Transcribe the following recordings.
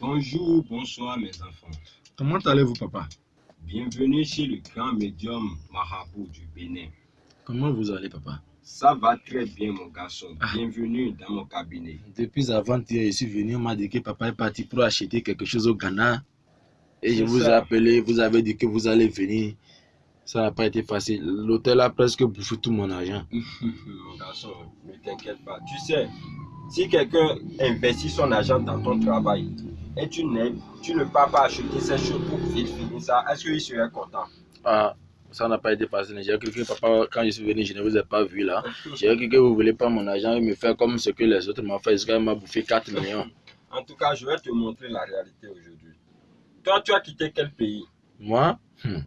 Bonjour, bonsoir mes enfants. Comment allez-vous, papa? Bienvenue chez le grand médium marabout du Bénin. Comment vous allez, papa? Ça va très bien, mon garçon. Ah. Bienvenue dans mon cabinet. Depuis avant-hier, je suis venu, on m'a dit que papa est parti pour acheter quelque chose au Ghana. Et je vous ai appelé, vous avez dit que vous allez venir. Ça n'a pas été facile. L'hôtel a presque bouffé tout mon argent. mon garçon, ne t'inquiète pas. Tu sais, si quelqu'un investit son argent dans ton travail et tu, n'es- tu ne pars pas acheter ces choses pour vite finir ça, est-ce qu'il serait content? Ah, ça n'a pas été facile. J'ai cru que papa, quand je suis venu, je ne vous ai pas vu là. J'ai cru que vous ne voulez pas mon argent et me faire comme ce que les autres m'ont fait. Gars m'a bouffé 4 millions. En tout cas, je vais te montrer la réalité aujourd'hui. Toi, tu as quitté quel pays? Moi, hmm,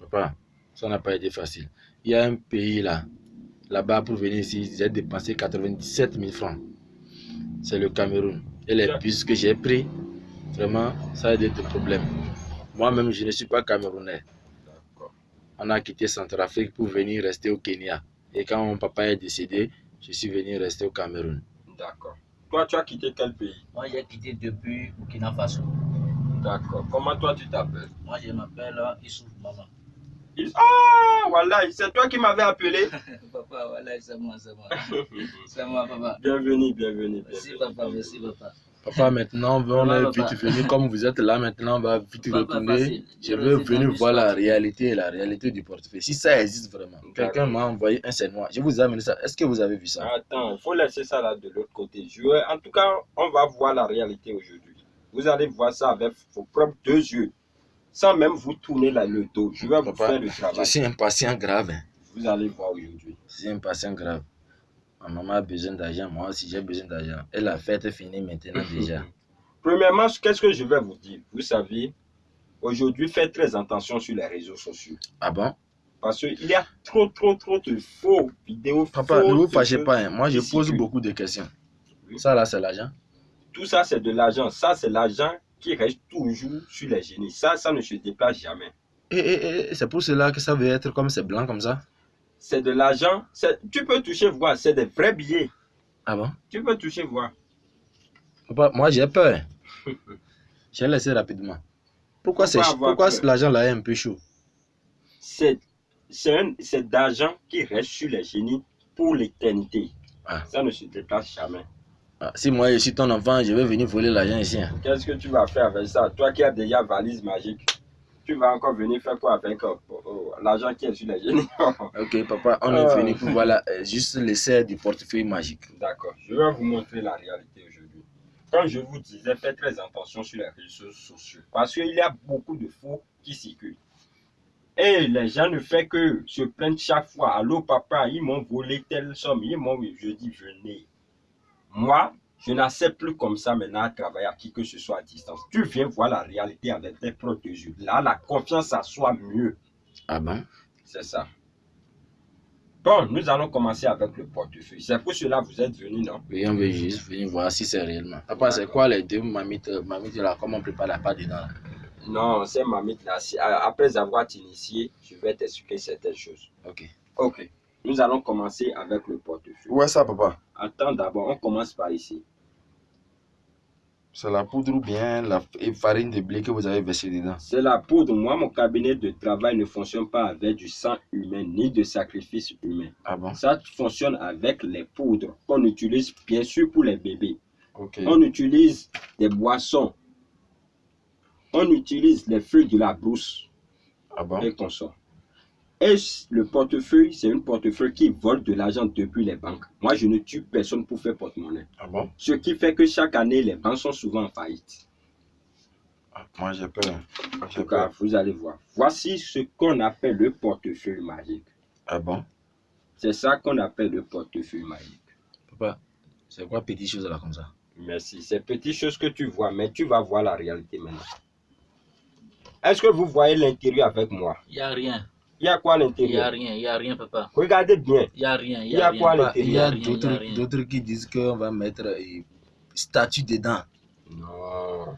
papa, ça n'a pas été facile. Il y a un pays là, là-bas pour venir ici, j'ai dépensé 97 000 francs. C'est le Cameroun. Et les bus que j'ai pris, vraiment, ça a été des problèmes. Moi-même, je ne suis pas camerounais. D'accord. On a quitté Centrafrique pour venir rester au Kenya. Et quand mon papa est décédé, je suis venu rester au Cameroun. D'accord. Toi, tu as quitté quel pays? Moi, j'ai quitté depuis Burkina Faso. D'accord. Comment toi, tu t'appelles? Moi, je m'appelle Issouf Maman. Ah, voilà, c'est toi qui m'avais appelé. papa, voilà, c'est moi, c'est moi. C'est moi, papa. bienvenue, bienvenue, Merci, bienvenue. papa, merci, papa. Papa, maintenant, on est vite venu. Comme vous êtes là, maintenant, on va vite retourner. Je Je veux venir voir la réalité, la réalité du portefeuille. Si ça existe vraiment. Quelqu'un m'a envoyé un noir. Je vous ai amené ça. Est-ce que vous avez vu ça? Attends, il faut laisser ça là de l'autre côté. Je vais- En tout cas, on va voir la réalité aujourd'hui. Vous allez voir ça avec vos propres deux yeux. Sans même vous tourner là, le dos. Je vais vous faire le Je travail. suis un patient grave. hein. Vous allez voir aujourd'hui. Je suis un patient grave. Ma maman a besoin d'argent. Moi aussi, j'ai besoin d'argent. Et la fête est finie maintenant déjà. Premièrement, qu'est-ce que je vais vous dire? Vous savez, aujourd'hui, faites très attention sur les réseaux sociaux. Ah bon? Parce qu'il y a trop, trop, trop de faux vidéos. Papa, faux ne vous fâchez pas. hein. Moi, je pose beaucoup de questions. Oui. Ça là, c'est l'argent. Tout ça, c'est de l'argent. Ça, c'est l'argent qui reste toujours sur les génies. Ça, ça ne se déplace jamais. Et, et- et c'est pour cela que ça veut être comme c'est blanc comme ça? C'est de l'argent. Tu peux toucher, voir. C'est des vrais billets. Ah bon? Tu peux toucher, voir. Papa, moi j'ai peur. J'ai laissé rapidement. Pourquoi, Pourquoi l'argent là est un peu chaud? C'est d'argent qui reste sur les génies pour l'éternité. Ah. Ça ne se déplace jamais. Ah, Si moi je suis ton enfant, je vais venir voler l'argent ici. hein. Qu'est-ce que tu vas faire avec ça? Toi qui as déjà valise magique, tu vas encore venir faire quoi avec euh, euh, l'argent qui est sur les génies? Ok, papa, on Ah. est venu pour voir euh, juste l'essai du portefeuille magique. D'accord. Je vais vous montrer la réalité aujourd'hui. Comme je vous disais, faites très attention sur les réseaux sociaux. Parce qu'il y a beaucoup de faux qui circulent. Et les gens ne font que se plaindre chaque fois. Allô, papa, ils m'ont volé telle somme. Ils m'ont. Je dis, venez. Moi, je n'accepte plus comme ça maintenant à travailler à qui que ce soit à distance. Tu viens voir la réalité avec tes propres yeux. Là, la confiance à soi mieux. Ah bon C'est ça. Bon, nous allons commencer avec le portefeuille. C'est pour cela que vous êtes venus, non? Oui, on veut juste venir voir si c'est réellement. Papa, c'est quoi les deux mamites, euh, mamites là, comment on prépare la pâte dedans là? Non, c'est mamite là. A- Après avoir initié, je vais t'expliquer certaines choses. Ok. Ok. Nous allons commencer avec le portefeuille. Où est ça, papa? Attends d'abord, on commence par ici. C'est la poudre ou bien la farine de blé que vous avez versé dedans? C'est la poudre. Moi, mon cabinet de travail ne fonctionne pas avec du sang humain ni de sacrifice humain. Ah bon? Ça fonctionne avec les poudres qu'on utilise bien sûr pour les bébés. On utilise des boissons. On utilise les feuilles de la brousse. Ah bon? et consorts. Et le portefeuille, c'est un portefeuille qui vole de l'argent depuis les banques? Moi, je ne tue personne pour faire porte-monnaie. Ah bon? Ce qui fait que chaque année, les banques sont souvent en faillite. Ah, Moi j'ai peur. En tout cas, peur. vous allez voir. Voici ce qu'on appelle le portefeuille magique. Ah bon? C'est ça qu'on appelle le portefeuille magique. Papa, c'est quoi petite chose là comme ça? Merci. C'est petites choses que tu vois, mais tu vas voir la réalité maintenant. Est-ce que vous voyez l'intérieur avec moi? Il n'y a rien. Il y a quoi à Il n'y a l'intérieur rien. Il n'y a rien, papa. Regardez bien. Il n'y a rien. Il y a rien. quoi à Il y a rien, il y a d'autres qui disent qu'on va mettre euh, statue dedans. Non.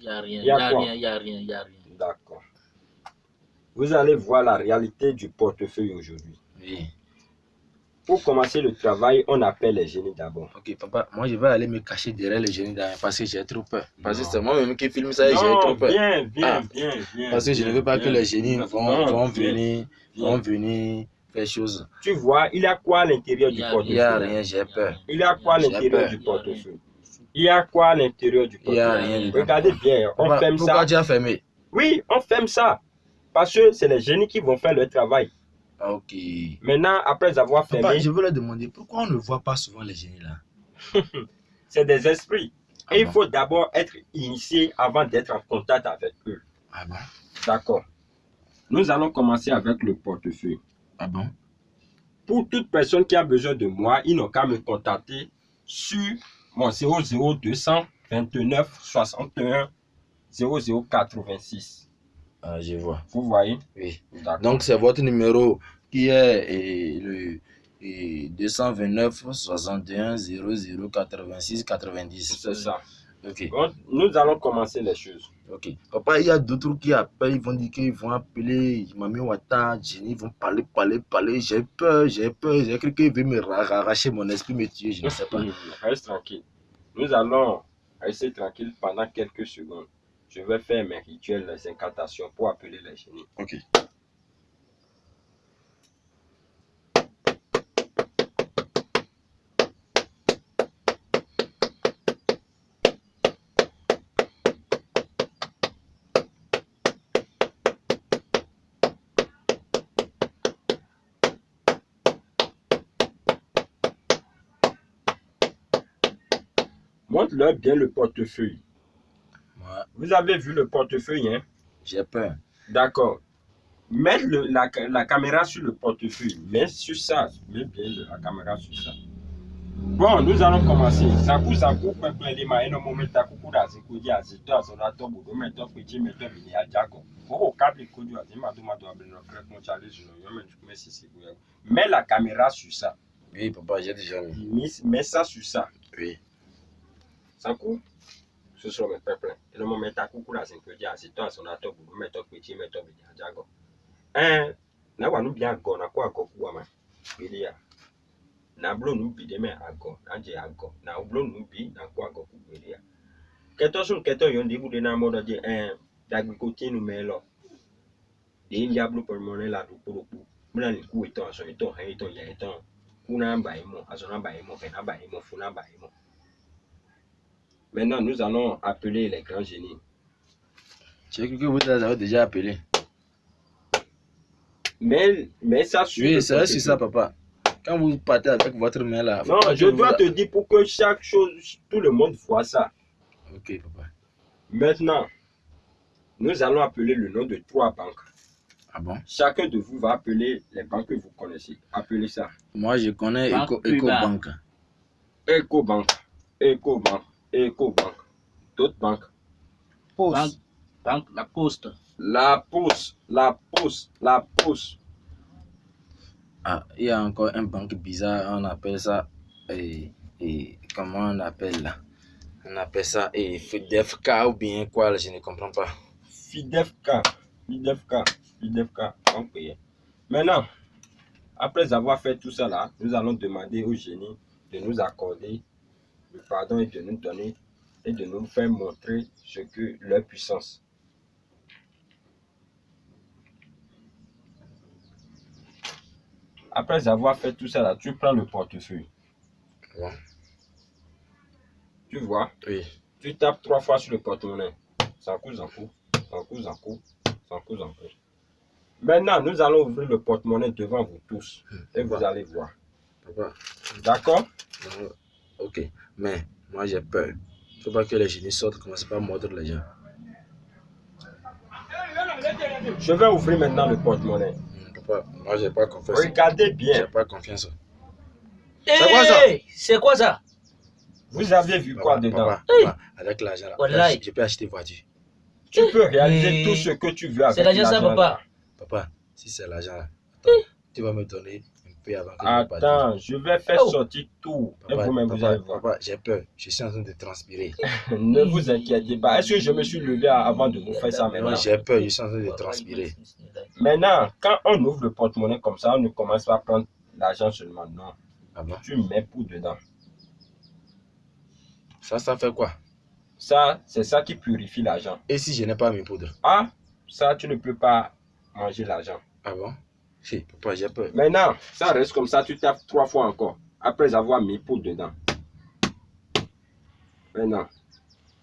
Il n'y a rien. Il y n'y a rien. Il n'y a rien. Il n'y a rien. D'accord. Vous allez voir la réalité du portefeuille aujourd'hui. Oui. Pour commencer le travail, on appelle les génies d'abord. Ok, papa, moi je vais aller me cacher derrière le génie derrière parce que j'ai trop peur. Parce que c'est moi-même qui filme ça et j'ai trop peur. viens, viens, Ah. viens, viens. Parce que je ne veux pas que les génies vont, venir, vont venir faire chose. Tu vois, il y a quoi à l'intérieur du a- Il n'y portefeuille? a rien, j'ai peur. Il y a quoi à l'intérieur du portefeuille? Il y a quoi à l'intérieur du Il y a portefeuille? rien. Regardez bien, on ferme pourquoi ça. tu as fermé? Oui, on ferme ça. Parce que c'est les génies qui vont faire le travail. Ah, Ok. Maintenant, après avoir Papa, fermé, je veux leur demander pourquoi on ne voit pas souvent les génies là? c'est des esprits. Ah Et il faut d'abord être initié avant d'être en contact avec eux. Ah bon? D'accord. Nous allons commencer avec le portefeuille. Ah bon? Pour toute personne qui a besoin de moi, ils n'ont qu'à me contacter sur mon 00200 29 61 0086. Ah, je vois. Vous voyez? Oui. Donc c'est votre numéro qui est eh, le eh, 229 61 00 86 90. c'est ça. Ok. Bon, nous allons commencer les choses. Ok. Papa, il y a d'autres qui appellent, ils vont dire qu'ils vont appeler Mami Wata, Jenny, ils vont parler, parler, parler. J'ai peur, j'ai peur. J'ai cru qu'ils veulent me ra- arracher mon esprit, me tuer, je ne sais pas. Reste tranquille. Nous allons rester tranquille pendant quelques secondes. Je vais faire mes rituels, les incantations pour appeler les génies. Ok. Montre-leur bien le portefeuille. Vous avez vu le portefeuille, hein? J'ai peur. D'accord. Mettre le- la, la caméra sur le portefeuille. Mets sur ça. Mets bien la caméra sur ça. Bon, nous allons commencer. Zaku zaku pepe lima eno momenta kuku da zikudi azito meto ajako. Kabli kudu azima do mato abeno krek mon chale sisi kuya. Mets la caméra sur ça. Oui, papa, j'ai déjà mis. Mets, mets ça sur ça. Oui. Zaku? susrɔ̃me pɛplɛ enɔmɔmɛ ta kuku le azikpui dzi asitɔ asɔnatɔ bubumetɔ kpetsi metɔ bidia dzagɔ ɛɛ na wa nubia agɔ na kɔ agɔ ku ama kpeli ya na blo nubi de mɛ agɔ na dze agɔ na blo nubi na kɔ agɔ ku kpeli ya kɛtɔ sun kɛtɔ yɔ ndebu de na mɔdɔ dze ɛɛ dagbe ko tienu mɛ lɔ de lia blo pɔlmɔnɛ la do kpolokpo muna ni ku etɔ asɔ etɔ hɛ etɔ ya etɔ ku na ba yi mɔ asɔ na ba yi mɔ fɛ na ba yi mɔ fu na ba yi mɔ. Maintenant nous allons appeler les grands génies J'ai cru que vous avez déjà appelé. mais mais ça le Oui, c'est ça, portefeuille. papa. Quand vous partez avec votre main là. Non, je vous- dois te dire pour que chaque chose, tout le monde voit ça. Ok, papa. Maintenant, nous allons appeler le nom de trois banques. Ah bon? Chacun de vous va appeler les banques que vous connaissez. Appelez ça. Moi, je connais Banque Eco, Cuba. Ecobank. EcoBank, EcoBank, EcoBank. D'autres banques. Banque, banque, la poste. La Poste, la Poste, la Poste. Ah, il y a encore un banque bizarre, on appelle ça. Et, et comment on appelle là? On appelle ça et FDFK ou bien quoi, là, je ne comprends pas. FIDEFK, FIDEFK, FIDEFK. On paye. Maintenant, après avoir fait tout ça là, nous allons demander au génie de nous accorder le pardon et de nous donner et de nous faire montrer ce que leur puissance. Après avoir fait tout ça là, tu prends le portefeuille. Tu vois, Oui. tu tapes trois fois sur le porte-monnaie. Sans coup, sans coup, sans coup, sans coup, sans coup, sans coup. Maintenant, nous allons ouvrir le porte-monnaie devant vous tous et vous allez voir. D'accord? Ok. Mais moi, j'ai peur. Il ne faut pas que les génies sortent, commencent pas à mordre les gens. Je vais ouvrir maintenant le porte-monnaie. Hmm, Papa, moi, j'ai pas confiance. Regardez J'ai bien. pas confiance. C'est quoi ça? C'est quoi ça? Vous avez vu quoi Papa, dedans? papa, papa, avec l'argent je peux acheter voiture. Tu peux réaliser tout ce que tu veux avec C'est l'argent ça, l'argent papa Papa, si c'est l'argent là, attends, tu vas me donner avant que. Attends, je vais faire Oh. sortir tout. Et vous-même, vous allez voir. papa, j'ai peur. Je suis en train de transpirer. Ne vous inquiétez pas. Est-ce que je me suis levé avant de vous faire ça maintenant? j'ai peur. Je suis en train de transpirer. Maintenant, quand on ouvre le porte-monnaie comme ça, on ne commence pas à prendre l'argent seulement. Non. Ah bon? Tu mets pour dedans. Ça, ça fait quoi? Ça, c'est ça qui purifie l'argent. Et si je n'ai pas mes poudres? Ah, ça, tu ne peux pas manger l'argent. Ah bon? Papa, j'ai peur. Maintenant, ça reste comme ça, tu tapes trois fois encore, après avoir mis pour dedans. Maintenant,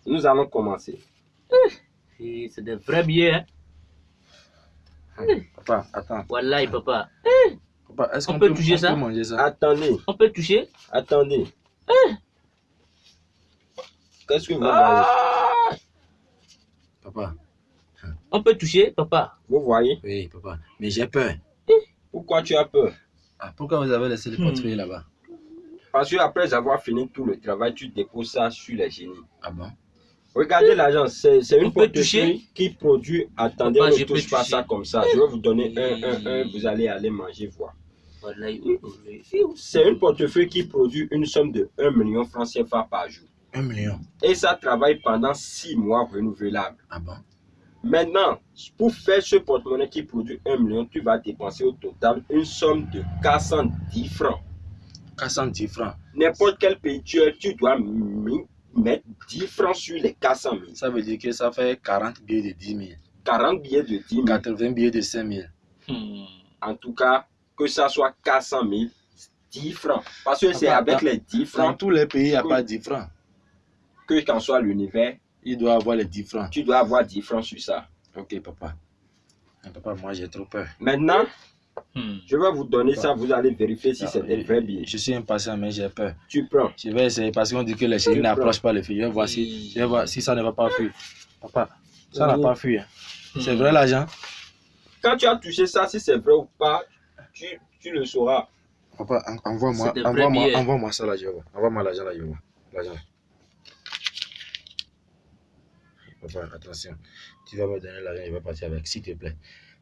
nous allons commencer. Et C'est des vrais billets. Hein. Papa, attends. Wallahi, papa. Papa, est-ce On qu'on peut peut, toucher on ça? peut manger ça? Attendez, On peut toucher? Attendez. Qu'est-ce que vous Ah Papa, On peut toucher, papa. Vous voyez? Oui, papa. Mais j'ai peur. Pourquoi tu as peur? Ah, pourquoi vous avez laissé le Hmm. portefeuille là-bas? Parce que après avoir fini tout le travail, tu déposes ça sur les génies. Ah bon? Regardez l'argent, c'est une portefeuille qui produit. Attendez, on ne touche pas ça comme ça. Je vais vous donner un, un, un, vous allez aller manger, voir. Oui. C'est une portefeuille qui produit une somme de 1 million francs CFA par jour. Un million. Et ça travaille pendant 6 mois renouvelables. Ah bon? Maintenant, pour faire ce porte-monnaie qui produit 1 million, tu vas dépenser au total une somme de 410 francs. 410 francs. N'importe quel pays tu es, tu dois mettre 10 francs sur les 400 000. Ça veut dire que ça fait 40 billets de 10 000. 40 billets de 10 000. 80 billets de 5 000. Hmm. En tout cas, que ça soit 400 000, 10 francs. Parce que c'est avec les 10 Dans francs tous les pays, il n'y a pas 10 francs. que, qu'en soit l'univers, Il doit avoir les 10 francs. tu dois avoir 10 francs sur ça. Ok, papa. Mais papa, moi j'ai trop peur. Maintenant, Hmm. je vais vous donner ça, vous allez vérifier si c'est des vrais billets. Je suis impatient, mais j'ai peur. Tu prends. Je vais essayer parce qu'on dit que les chéris n'approchent pas les filles. Je vais voir si, je vais voir si ça ne va pas fuir. Papa, ça n'a Oui. pas fui. hein. C'est Hmm. vrai l'argent Quand tu as touché ça, si c'est vrai ou pas, tu, tu le sauras. Papa, en- envoie-moi C'est billets. envoie ça là, je vais voir. Envoie-moi l'argent là, je vais voir. L'argent. Papa, attention. Tu vas me donner l'argent, je vais partir avec, s'il te plaît.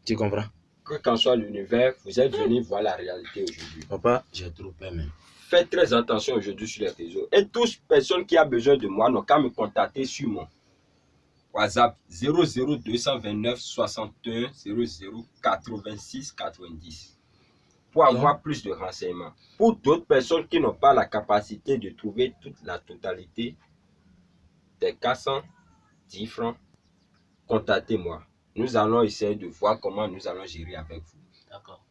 Tu comprends? Que qu'en soit l'univers, vous êtes venu voir la réalité aujourd'hui. Papa, j'ai trop peur, mais. Faites très attention aujourd'hui sur les réseaux. Et toutes personnes qui ont besoin de moi n'ont qu'à me contacter sur mon WhatsApp 00229 61 00 86 90 pour avoir plus de renseignements. Pour d'autres personnes qui n'ont pas la capacité de trouver toute la totalité des 410 francs, contactez-moi. Nous allons essayer de voir comment nous allons gérer avec vous. D'accord.